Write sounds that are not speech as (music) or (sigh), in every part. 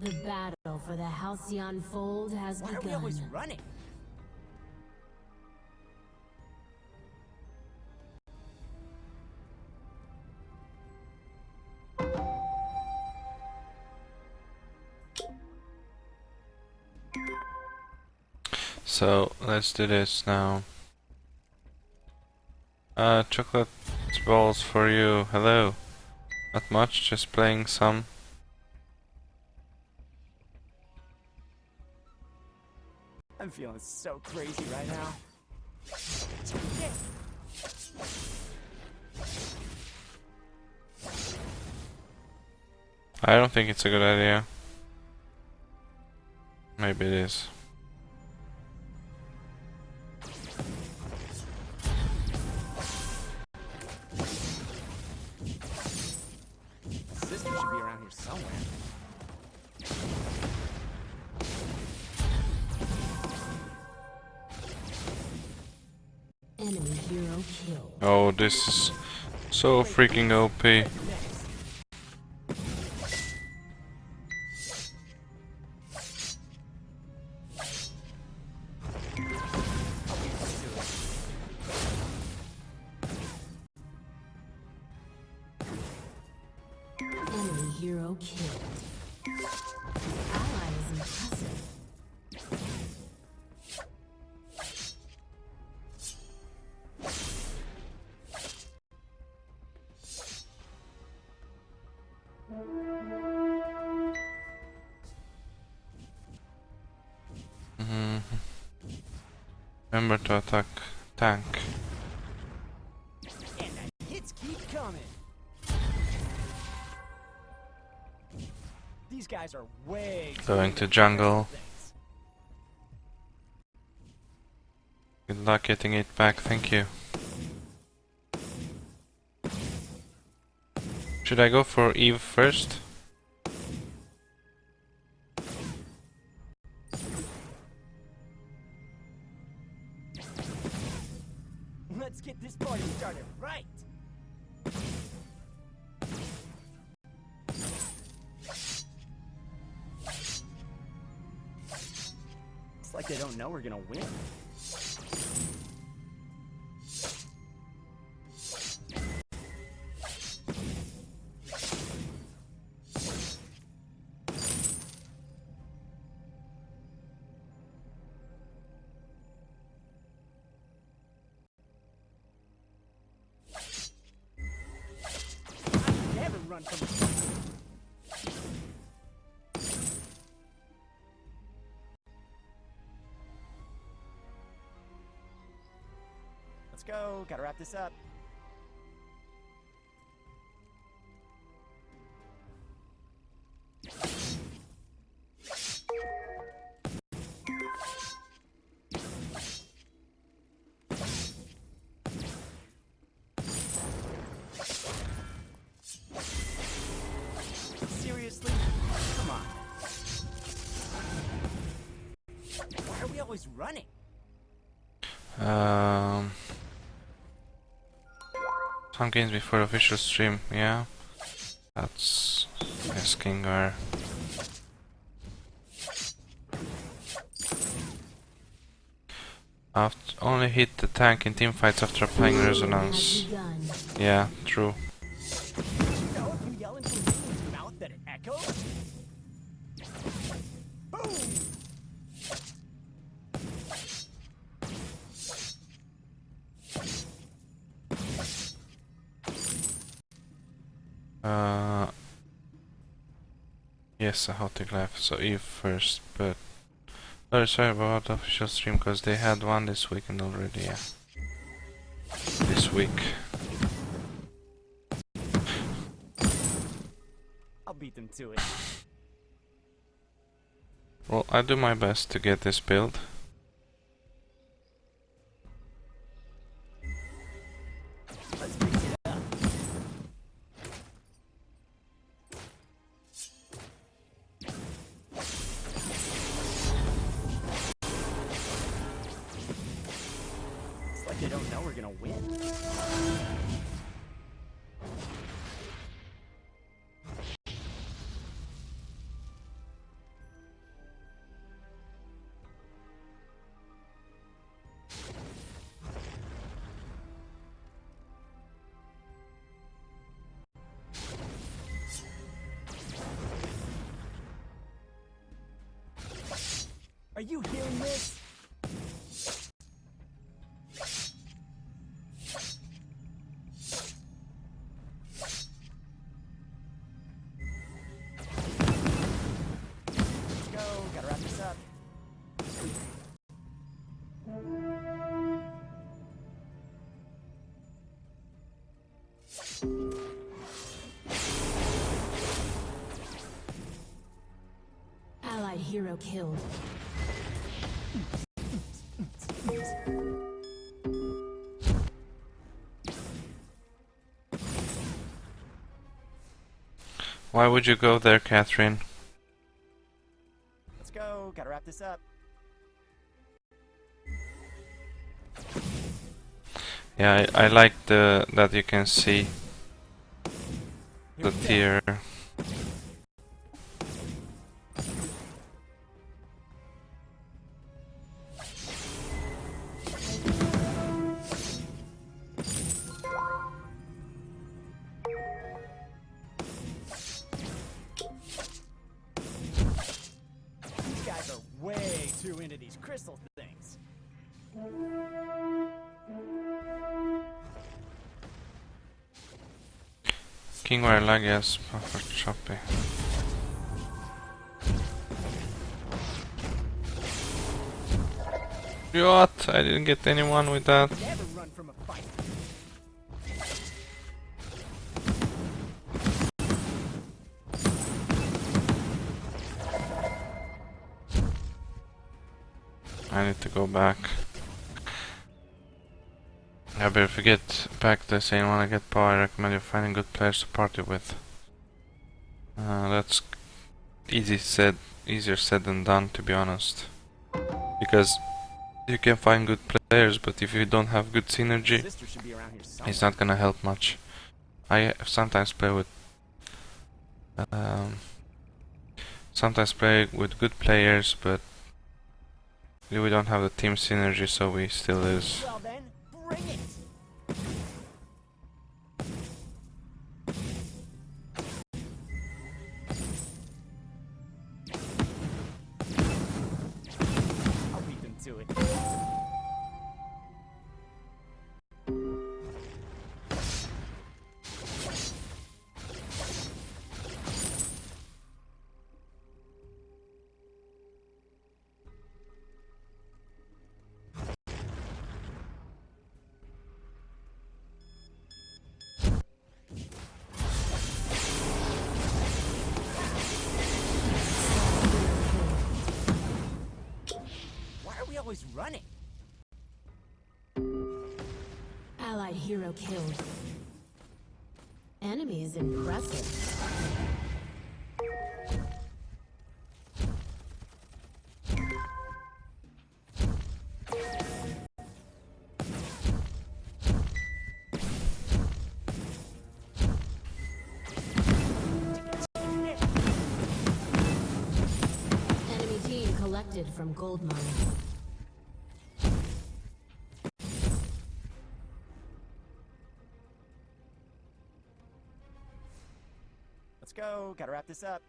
The battle for the Halcyon Fold has Why are we always running? So let's do this now. Uh, chocolate balls for you. Hello. Not much, just playing some. I'm feeling so crazy right now. I don't think it's a good idea. Maybe it is. Oh, this is so freaking OP. Remember to attack tank. Hits keep coming. These guys are way Going to jungle. Good luck getting it back, thank you. Should I go for Eve first? Like they don't know we're gonna win. Gotta wrap this up. Some games before official stream, yeah. That's asking her. After only hit the tank in teamfights after applying resonance. Yeah, true. Uh, yes, a hot left, so Eve first, but very sorry about the official stream because they had one this weekend already. Yeah, this week. I'll beat them to it. Well, I do my best to get this build. Are you hearing this? Let's go. Gotta wrap this up. Allied hero killed. Why would you go there, Catherine? Let's go. Gotta wrap this up. Yeah, I, I like the that you can see the tier. King where lag is choppy. What? I didn't get anyone with that. I need to go back. Yeah, but if you get back to saying wanna get power, I recommend you finding good players to party with. Uh, that's easy said, easier said than done, to be honest. Because you can find good players, but if you don't have good synergy, Sister should be around here somewhere. it's not gonna help much. I sometimes play with um, sometimes play with good players, but we don't have the team synergy, so we still lose. Well then, always running? Allied hero killed. Enemy is impressive. Enemy team collected from gold mine. Go. Gotta wrap this up.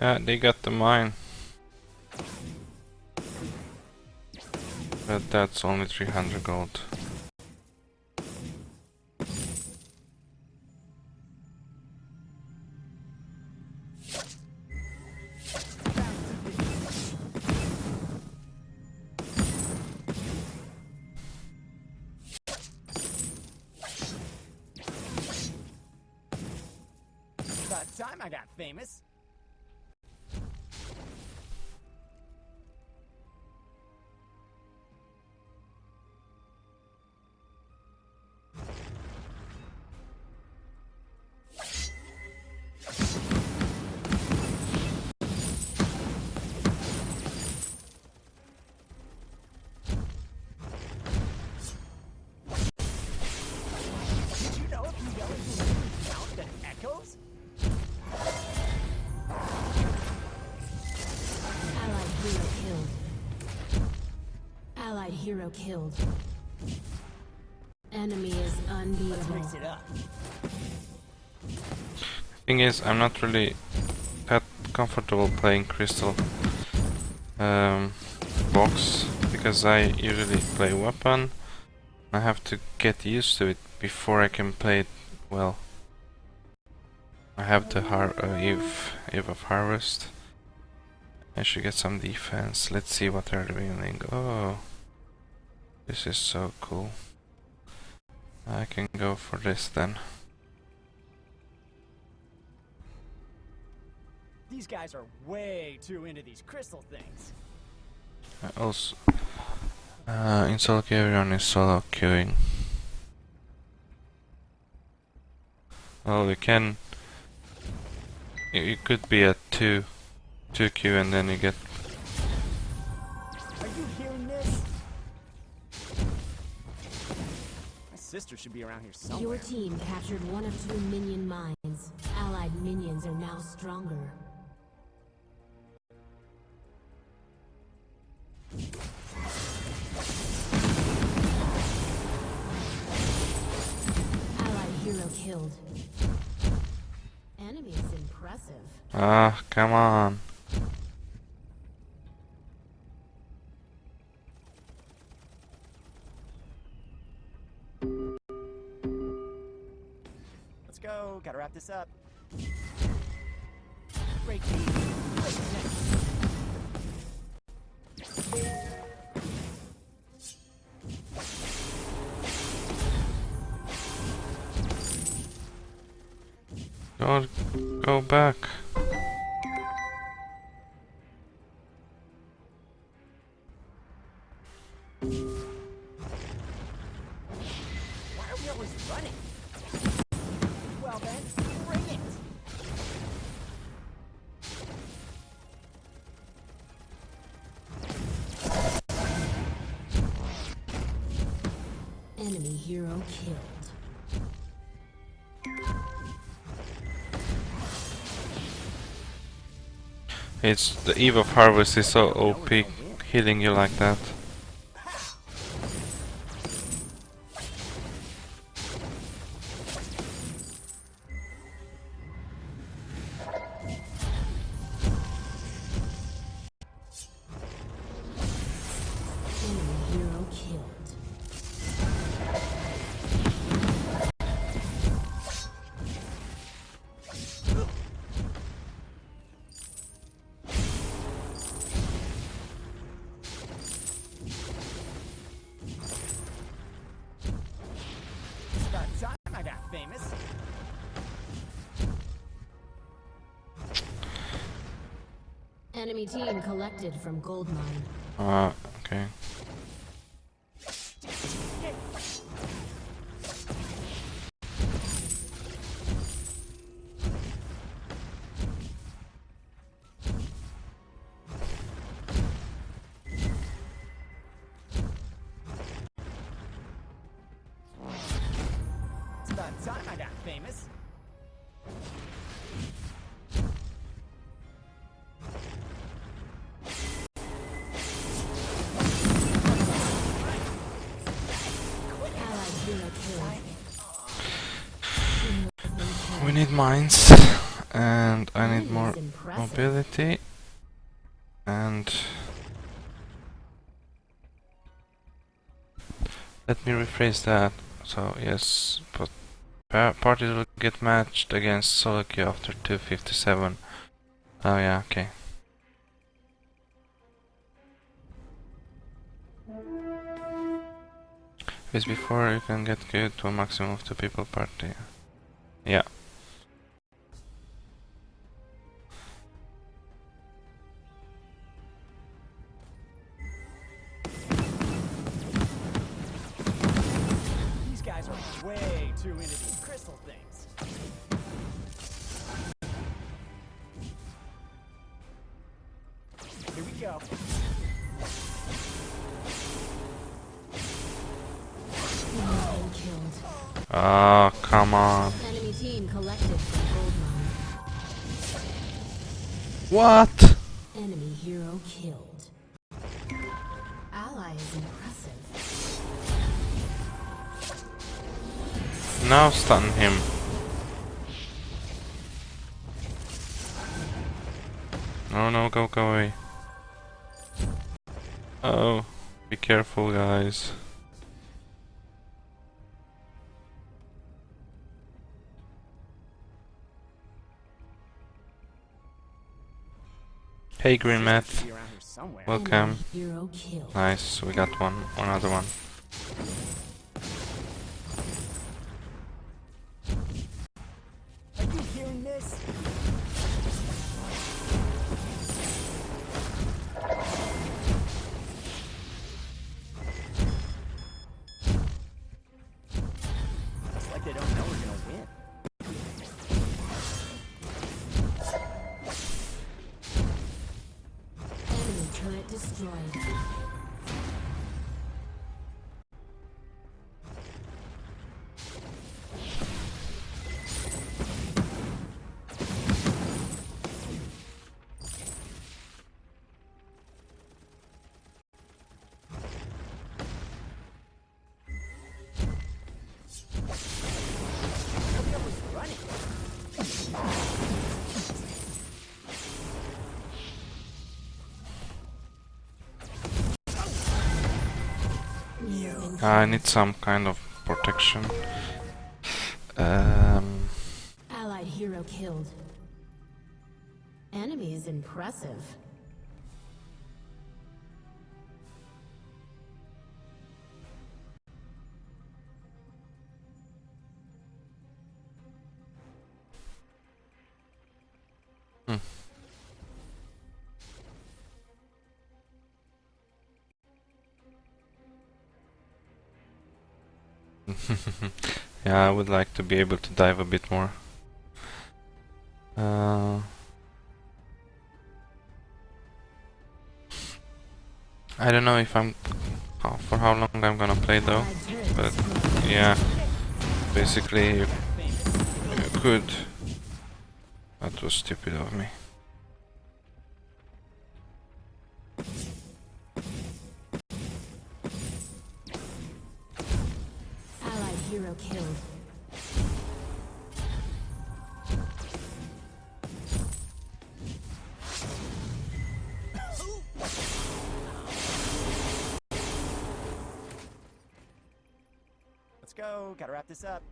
Yeah, they got the mine. But that's only 300 gold. Time I got famous. Hero killed. Enemy is Let's unbeatable. mix it up. Thing is, I'm not really that comfortable playing Crystal um, Vox because I usually play weapon. I have to get used to it before I can play it well. I have the har uh, Eve, Eve of Harvest. I should get some defense. Let's see what they're doing. Oh, this is so cool. I can go for this then. These guys are way too into these crystal things. I also, uh, in solo queue everyone is solo queuing. Well, you can. You could be at two, two queue, and then you get. Are you hearing this? Sister should be around here somewhere. Your team captured one of two minion mines. Allied minions are now stronger. Allied hero killed. Enemy is impressive. Ah, come on. Wrap this up. Great team. Great connection. Go, go back. It's the Eve of Harvest is so OP, healing you like that. Enemy team collected from gold mine. Ah, okay. It's about time I got famous. Need mines, and I need more mobility, and let me rephrase that. So yes, but parties will get matched against solo queue after 257. Oh yeah, okay. Because before you can get queued to a maximum of two people party. Yeah. Way too into these crystal things. Here we go. Enemy killed. Oh, come on. Enemy team collected from gold mine. What? Now stun him. No, no, go, go away. Oh, be careful, guys. Hey, Green Math. Be around here somewhere. Welcome. Enemy hero killed. Nice, we got one, another one. I need some kind of protection. Um, Allied hero killed. Enemy is impressive. Yeah, I would like to be able to dive a bit more. Uh, I don't know if I'm how, for how long I'm gonna play though, but yeah, basically you, you could. That was stupid of me. Killed. Let's go. Gotta wrap this up.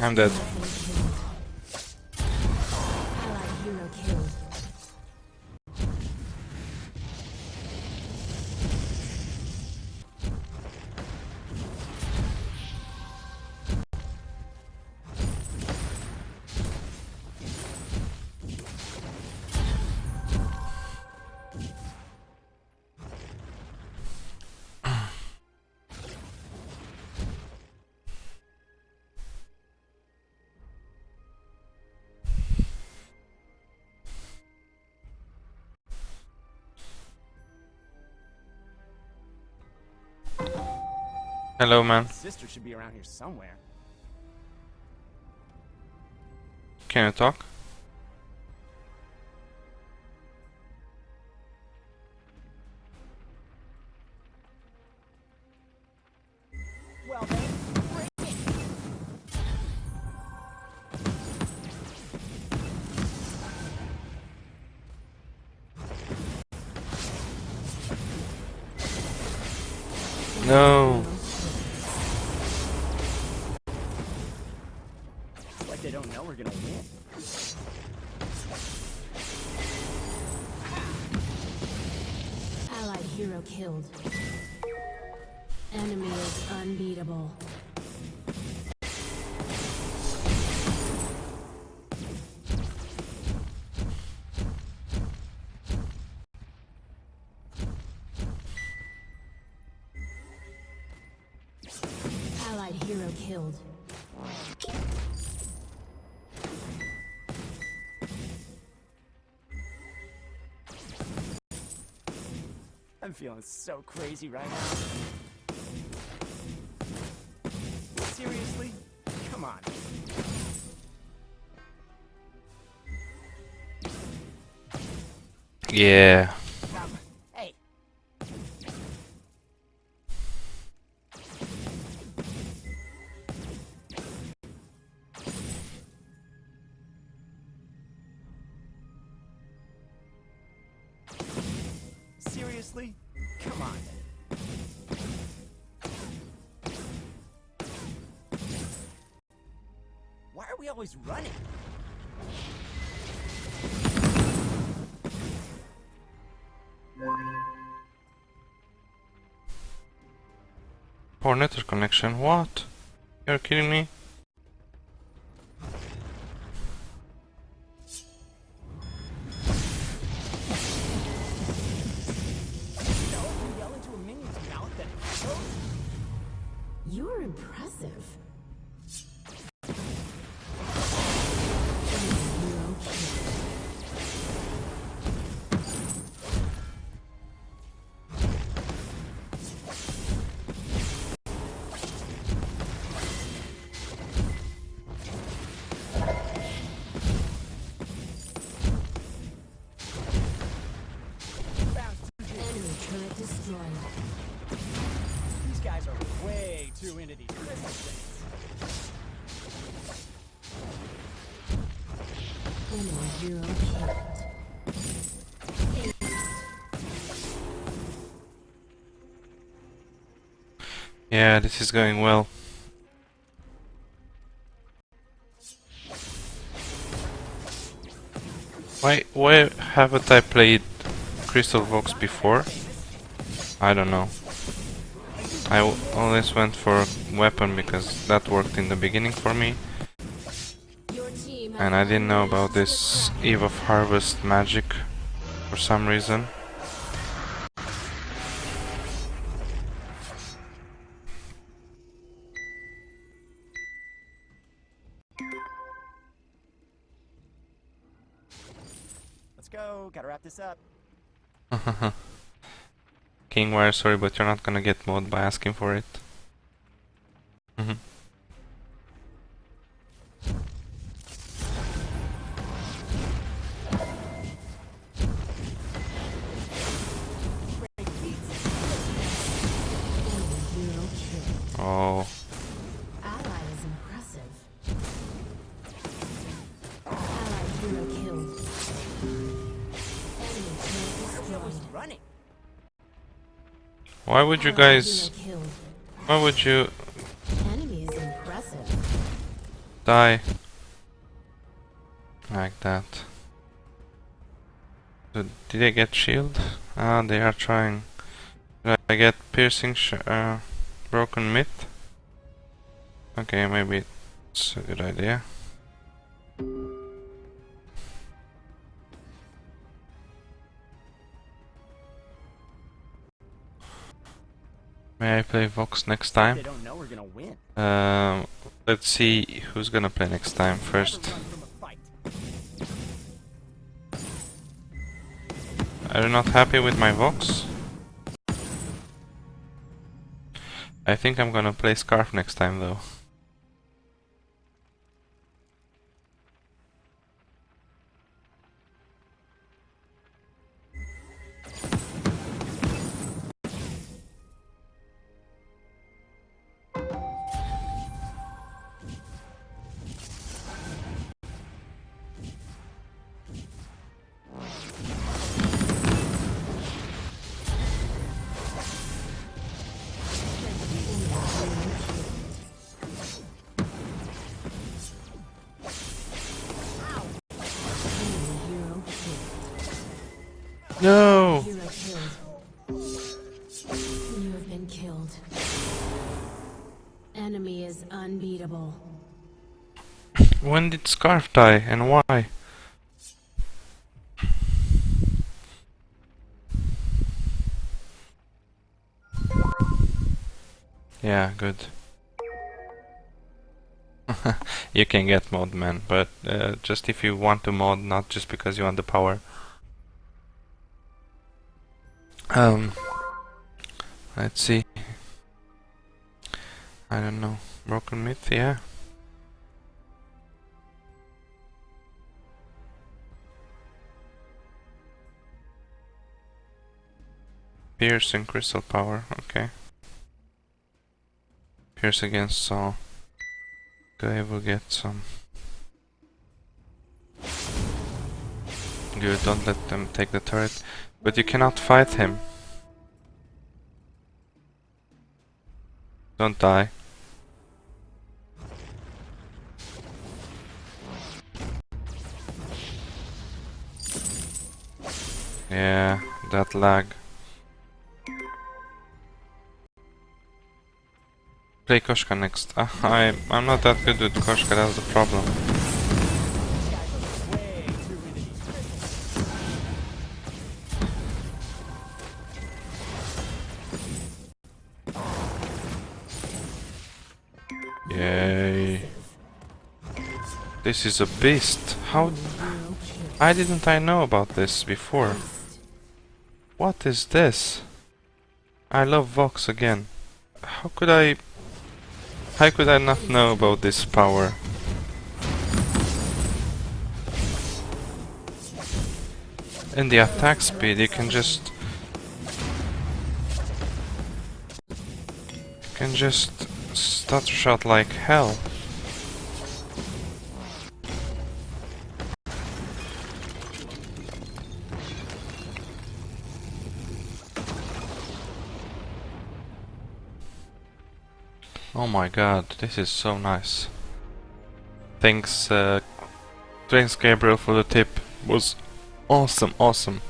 I'm dead. Hello, man. Sister should be around here somewhere. Can you talk? Unbeatable. Allied hero killed. I'm feeling so crazy right now. Yeah. Seriously? Come on. Why are we always running? Poor network connection. What? You're kidding me? Yeah, this is going well. Why, why haven't I played Crystal Vox before? I don't know. I always went for weapon because that worked in the beginning for me. And I didn't know about this Eve of Harvest magic for some reason. This up. (laughs) King Wire, sorry, but you're not gonna get mod by asking for it. Zero kill. Oh, why would you guys? Why would you Enemy is impressive. die like that? So, did I get shield? Ah, they are trying. Did I get piercing uh, broken myth? Okay, maybe it's a good idea. May I play Vox next time? They don't know we're gonna win. Um, let's see who's gonna play next time first. run from a fight. Are you not happy with my Vox? I think I'm gonna play Skaarf next time though. No! You have been killed. Enemy is unbeatable. When did Skaarf die and why? Yeah, good. (laughs) you can get mod man, but uh, just if you want to mod, not just because you want the power. Um, Let's see. I don't know. Broken myth, yeah. Pierce and crystal power, okay. Pierce against SAW. Okay, we'll get some. Good, don't let them take the turret. But you cannot fight him. Don't die. Yeah, that lag. Play Koshka next. Uh, I, I'm not that good with Koshka, that's the problem. This is a beast. How... Why didn't I know about this before? What is this? I love Vox again. How could I... How could I not know about this power? In the attack speed you can just... You can just stutter shot like hell. Oh my god, this is so nice. Thanks, uh, thanks Gabriel for the tip. Was awesome, awesome.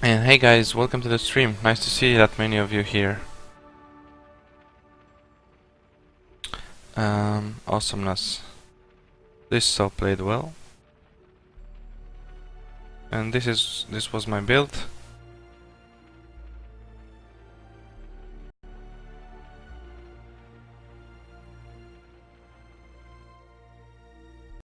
And hey guys, welcome to the stream. Nice to see that many of you here. Um, awesomeness. This SAW played well. And this is this was my build.